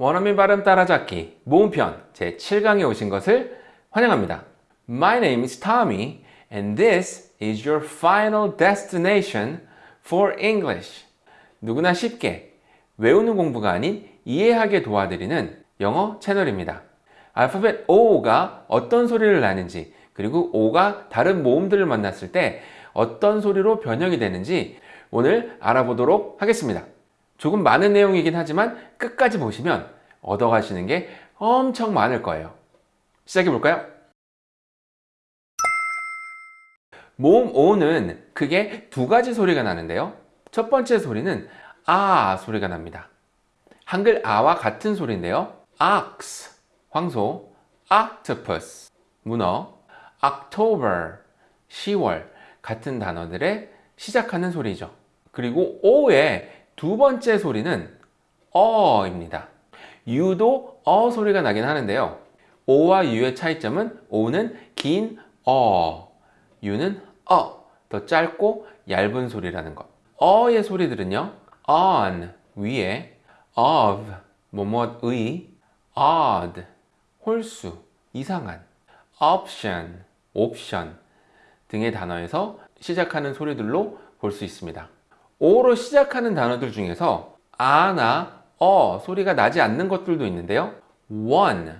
원어민 발음 따라잡기 모음편 제7강에 오신 것을 환영합니다. My name is Tommy and this is your final destination for English. 누구나 쉽게 외우는 공부가 아닌 이해하게 도와드리는 영어 채널입니다. 알파벳 O가 어떤 소리를 나는지 그리고 O가 다른 모음들을 만났을 때 어떤 소리로 변형이 되는지 오늘 알아보도록 하겠습니다. 조금 많은 내용이긴 하지만 끝까지 보시면 얻어가시는 게 엄청 많을 거예요. 시작해 볼까요? 모음 O는 크게 두 가지 소리가 나는데요. 첫 번째 소리는 아 소리가 납니다. 한글 아와 같은 소리인데요. ox, 황소, octopus, 문어, October, 10월 같은 단어들의 시작하는 소리죠. 그리고 O의 두 번째 소리는 어입니다. U도 어 소리가 나긴 하는데요. O와 U의 차이점은 O는 긴 어, U는 어, 더 짧고 얇은 소리라는 것. 어의 소리들은요. on, 위에, of, 뭐뭐의, odd, 홀수, 이상한, option, 옵션 등의 단어에서 시작하는 소리들로 볼 수 있습니다. O로 시작하는 단어들 중에서 아나 어 소리가 나지 않는 것들도 있는데요. one,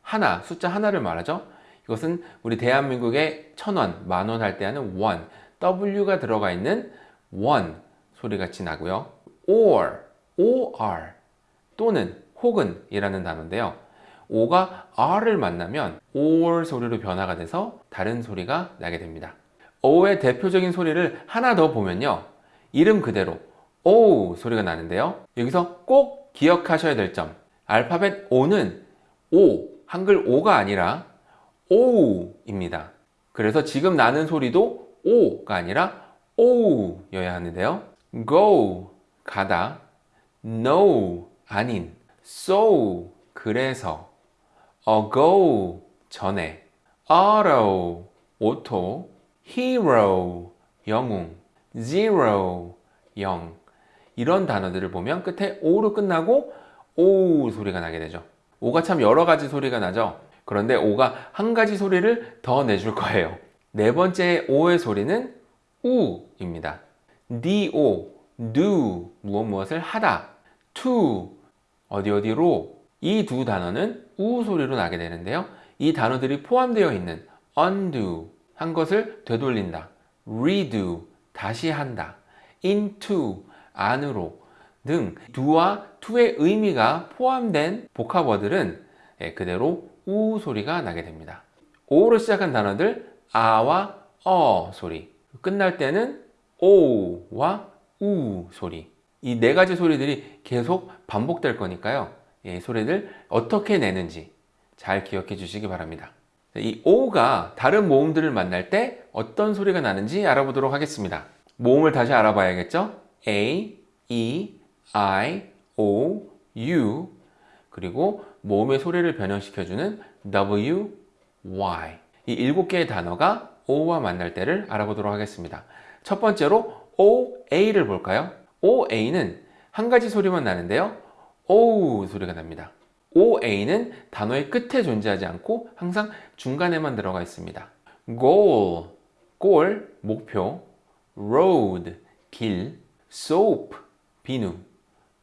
하나, 숫자 하나를 말하죠. 이것은 우리 대한민국의 천원, 만원 할 때 하는 one, W가 들어가 있는 one 소리 같이 나고요. or, or 또는 혹은 이라는 단어인데요. O가 R을 만나면 or 소리로 변화가 돼서 다른 소리가 나게 됩니다. O의 대표적인 소리를 하나 더 보면요. 이름 그대로 O 소리가 나는데요. 여기서 꼭 기억하셔야 될 점. 알파벳 O는 O, 한글 O가 아니라 O입니다. 그래서 지금 나는 소리도 O가 아니라 O여야 하는데요. Go, 가다. No, 아닌. So, 그래서. Ago, 전에. Auto, 오토. Hero, 영웅. Zero, 영. 이런 단어들을 보면 끝에 O로 끝나고 O 소리가 나게 되죠. O가 참 여러 가지 소리가 나죠. 그런데 O가 한 가지 소리를 더 내줄 거예요. 네 번째 O의 소리는 U입니다. do, do, 무엇 무엇을 하다. to, 어디 어디로 이 두 단어는 우 소리로 나게 되는데요. 이 단어들이 포함되어 있는 undo, 한 것을 되돌린다. redo, 다시 한다. into, 안으로 등 do와 to의 의미가 포함된 복합어들은 그대로 우 소리가 나게 됩니다. 오로 시작한 단어들 아와 어 소리 끝날 때는 오와 우 소리 이 네 가지 소리들이 계속 반복될 거니까요 이 소리들 어떻게 내는지 잘 기억해 주시기 바랍니다 이 오가 다른 모음들을 만날 때 어떤 소리가 나는지 알아보도록 하겠습니다. 모음을 다시 알아봐야겠죠? A, E, I, O, U. 그리고 모음의 소리를 변형시켜주는 W, Y. 이 일곱 개의 단어가 O와 만날 때를 알아보도록 하겠습니다. 첫 번째로 OA를 볼까요? OA는 한 가지 소리만 나는데요. O 소리가 납니다. OA는 단어의 끝에 존재하지 않고 항상 중간에만 들어가 있습니다. Goal, 골, 목표 road, 길 soap, 비누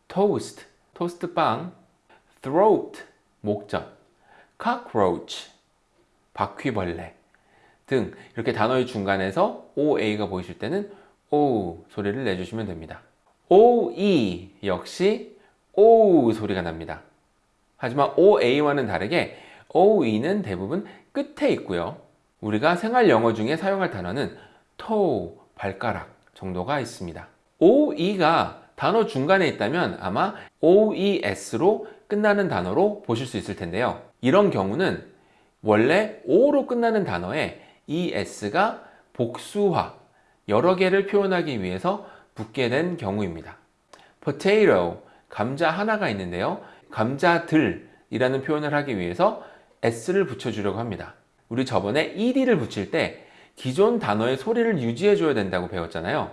toast, 토스트 빵 throat, 목젖 cockroach, 바퀴벌레 등 이렇게 단어의 중간에서 OA가 보이실 때는 O 소리를 내주시면 됩니다. OE 역시 O 소리가 납니다. 하지만 OA와는 다르게 OE는 대부분 끝에 있고요. 우리가 생활 영어 중에 사용할 단어는 toe, 발가락 정도가 있습니다. OE가 단어 중간에 있다면 아마 OES로 끝나는 단어로 보실 수 있을 텐데요. 이런 경우는 원래 O로 끝나는 단어에 ES가 복수화, 여러 개를 표현하기 위해서 붙게 된 경우입니다. potato, 감자 하나가 있는데요. 감자들이라는 표현을 하기 위해서 S를 붙여주려고 합니다. 우리 저번에 ED를 붙일 때 기존 단어의 소리를 유지해 줘야 된다고 배웠잖아요.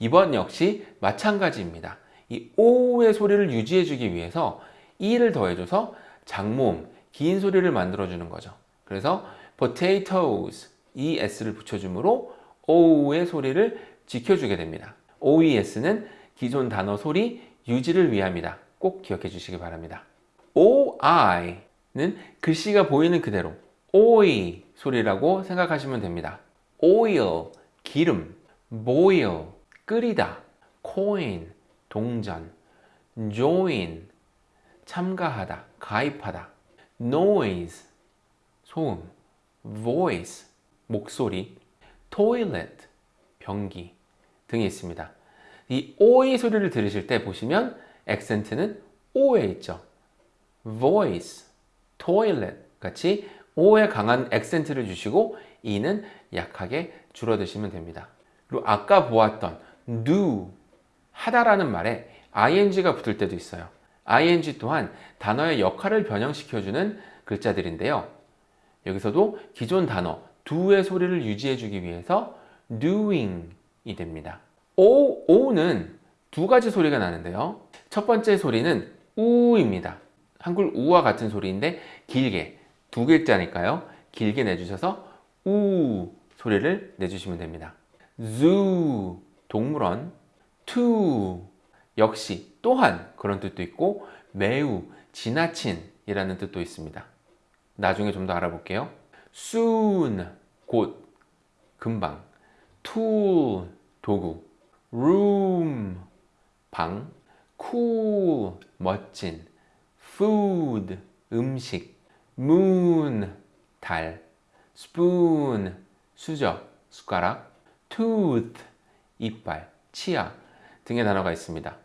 이번 역시 마찬가지입니다. 이 O의 소리를 유지해 주기 위해서 e를 더해줘서 장모음, 긴 소리를 만들어 주는 거죠. 그래서 potatoes, es를 붙여주므로 o의 소리를 지켜주게 됩니다. oes는 기존 단어 소리 유지를 위함이다. 꼭 기억해 주시기 바랍니다. oi는 글씨가 보이는 그대로 오이 소리라고 생각하시면 됩니다. oil, 기름, boil, 끓이다, coin, 동전, join, 참가하다, 가입하다, noise, 소음, voice, 목소리, toilet, 변기 등이 있습니다. 이 오의 소리를 들으실 때 보시면 액센트는 오에 있죠. voice, toilet 같이 오에 강한 액센트를 주시고 이는 약하게 줄어드시면 됩니다. 그리고 아까 보았던 do, 하다라는 말에 ing가 붙을 때도 있어요. ing 또한 단어의 역할을 변형시켜주는 글자들인데요. 여기서도 기존 단어 do의 소리를 유지해주기 위해서 doing이 됩니다. o, o는 두 가지 소리가 나는데요. 첫 번째 소리는 우입니다. 한글 우와 같은 소리인데 길게 두 글자니까요. 길게 내주셔서 우 소리를 내주시면 됩니다. zoo 동물원, to 역시 또한 그런 뜻도 있고 매우 지나친 이라는 뜻도 있습니다. 나중에 좀 더 알아볼게요. soon 곧 금방 tool 도구 room 방 cool 멋진 food 음식 moon 달 spoon 수저 숟가락 tooth 이빨 치아 등의 단어가 있습니다.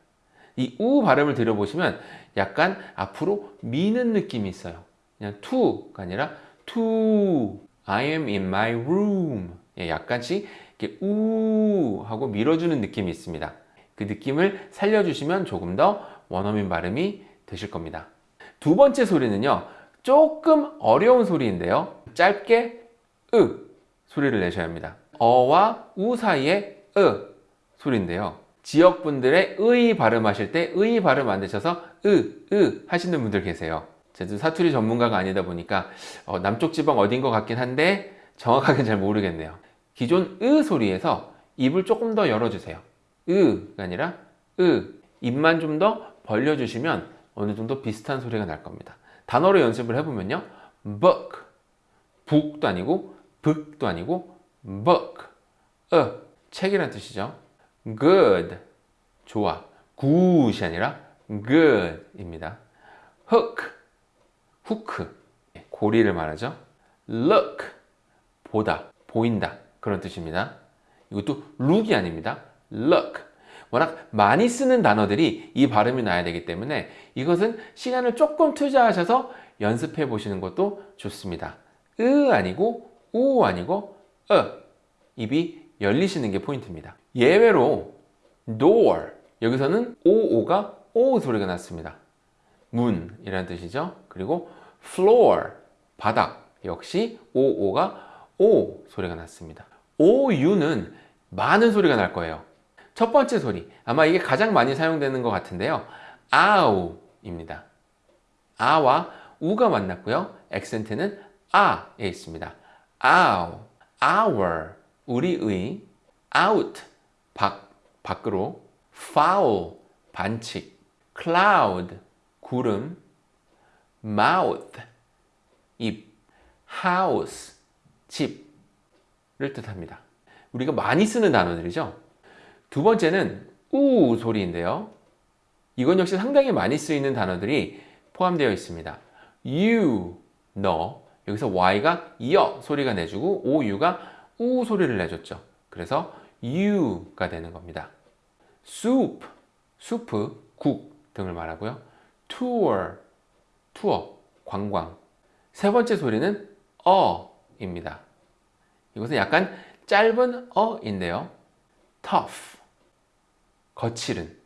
이 우 발음을 들어보시면 약간 앞으로 미는 느낌이 있어요. 그냥 to가 아니라 to I am in my room 예, 약간씩 이렇게 우 하고 밀어주는 느낌이 있습니다. 그 느낌을 살려주시면 조금 더 원어민 발음이 되실 겁니다. 두 번째 소리는요. 조금 어려운 소리인데요. 짧게 으 소리를 내셔야 합니다. 어와 우 사이에 으 소리인데요. 지역분들의 의 발음하실 때 의 발음 안 되셔서 으, 으 하시는 분들 계세요. 제도 사투리 전문가가 아니다 보니까 어, 남쪽 지방 어딘 것 같긴 한데 정확하게 잘 모르겠네요. 기존 으 소리에서 입을 조금 더 열어주세요. 으가 아니라 으 입만 좀 더 벌려주시면 어느 정도 비슷한 소리가 날 겁니다. 단어로 연습을 해보면요. book, 북도 아니고 북도 아니고 book, 어, 책이라는 뜻이죠. good, 좋아. good이 아니라 good입니다. hook, 후크, 고리를 말하죠. look, 보다, 보인다 그런 뜻입니다. 이것도 look이 아닙니다. look. 워낙 많이 쓰는 단어들이 이 발음이 나야 되기 때문에 이것은 시간을 조금 투자하셔서 연습해 보시는 것도 좋습니다. 으 아니고 우 아니고 어 입이 열리시는 게 포인트입니다. 예외로 door 여기서는 오오가 오 소리가 났습니다. 문이라는 뜻이죠. 그리고 floor 바닥 역시 오오가 오 소리가 났습니다. 오유는 많은 소리가 날 거예요. 첫 번째 소리 아마 이게 가장 많이 사용되는 것 같은데요. 아우 입니다. 아와 우가 만났고요. 액센트는 아에 있습니다. 아우, our 우리의 out 밖 밖으로 foul 반칙 cloud 구름 mouth 입 house 집을 뜻합니다. 우리가 많이 쓰는 단어들이죠. 두 번째는 우 소리인데요. 이건 역시 상당히 많이 쓰이는 단어들이 포함되어 있습니다. you, 너. 여기서 y가 여 소리가 내주고 ou가 우 소리를 내줬죠. 그래서 you가 되는 겁니다. soup, 수프, 국 등을 말하고요. tour, 투어, 관광. 세 번째 소리는 어입니다. 이것은 약간 짧은 어인데요. tough, 거칠은,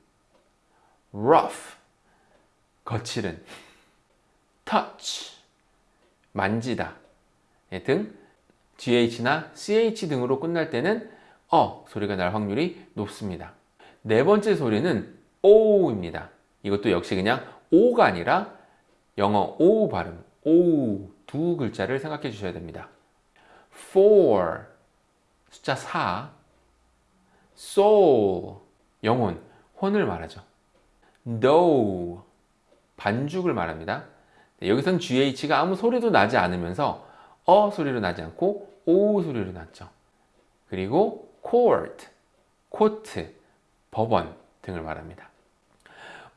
rough, 거칠은, touch, 만지다 예, 등 GH나 CH 등으로 끝날 때는 어 소리가 날 확률이 높습니다. 네 번째 소리는 O입니다. 이것도 역시 그냥 O가 아니라 영어 O 발음, O 두 글자를 생각해 주셔야 됩니다. For 숫자 4 Soul 영혼, 혼을 말하죠. Dough 반죽을 말합니다. 네, 여기선 GH가 아무 소리도 나지 않으면서 어 소리로 나지 않고 오 소리로 났죠. 그리고 court, 코트, 법원 등을 말합니다.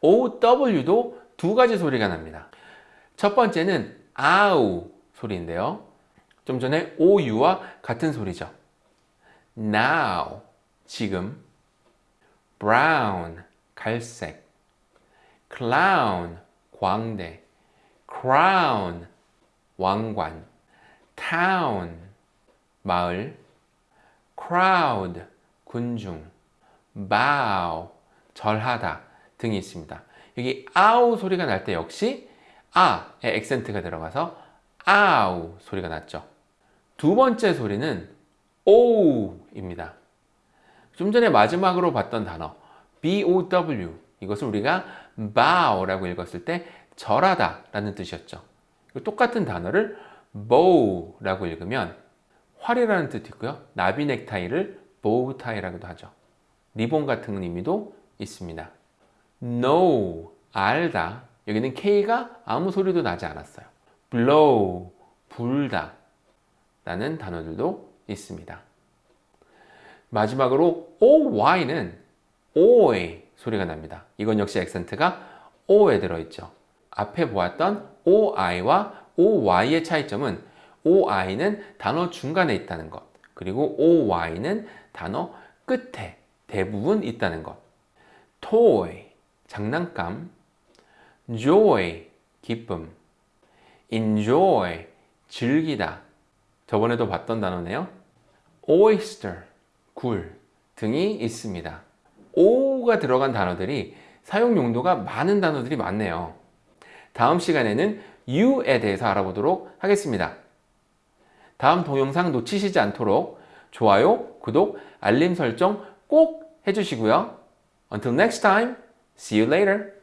OW도 두 가지 소리가 납니다. 첫 번째는 아우 소리인데요. 좀 전에 OU와 같은 소리죠. Now, 지금 brown, 갈색 clown, 광대 crown, 왕관 town, 마을 crowd, 군중 bow, 절하다 등이 있습니다. 여기 아우 소리가 날 때 역시 아의 액센트가 들어가서 아우 소리가 났죠. 두 번째 소리는 오우입니다. 좀 전에 마지막으로 봤던 단어 bow 이것을 우리가 bow라고 읽었을 때 절하다 라는 뜻이었죠. 똑같은 단어를 bow라고 읽으면 활이라는 뜻이 있고요. 나비 넥타이를 bowtie라고도 하죠. 리본 같은 의미도 있습니다. know, 알다. 여기는 K가 아무 소리도 나지 않았어요. blow, 불다. 라는 단어들도 있습니다. 마지막으로 OY는 O의 소리가 납니다. 이건 역시 액센트가 O에 들어있죠. 앞에 보았던 OI와 OY의 차이점은 OI는 단어 중간에 있다는 것, 그리고 OY는 단어 끝에 대부분 있다는 것. toy, 장난감, joy, 기쁨, enjoy, 즐기다. 저번에도 봤던 단어네요. oyster, 굴 등이 있습니다. o가 들어간 단어들이 사용 용도가 많은 단어들이 많네요. 다음 시간에는 you에 대해서 알아보도록 하겠습니다. 다음 동영상 놓치시지 않도록 좋아요, 구독, 알림 설정 꼭 해주시고요. Until next time, see you later.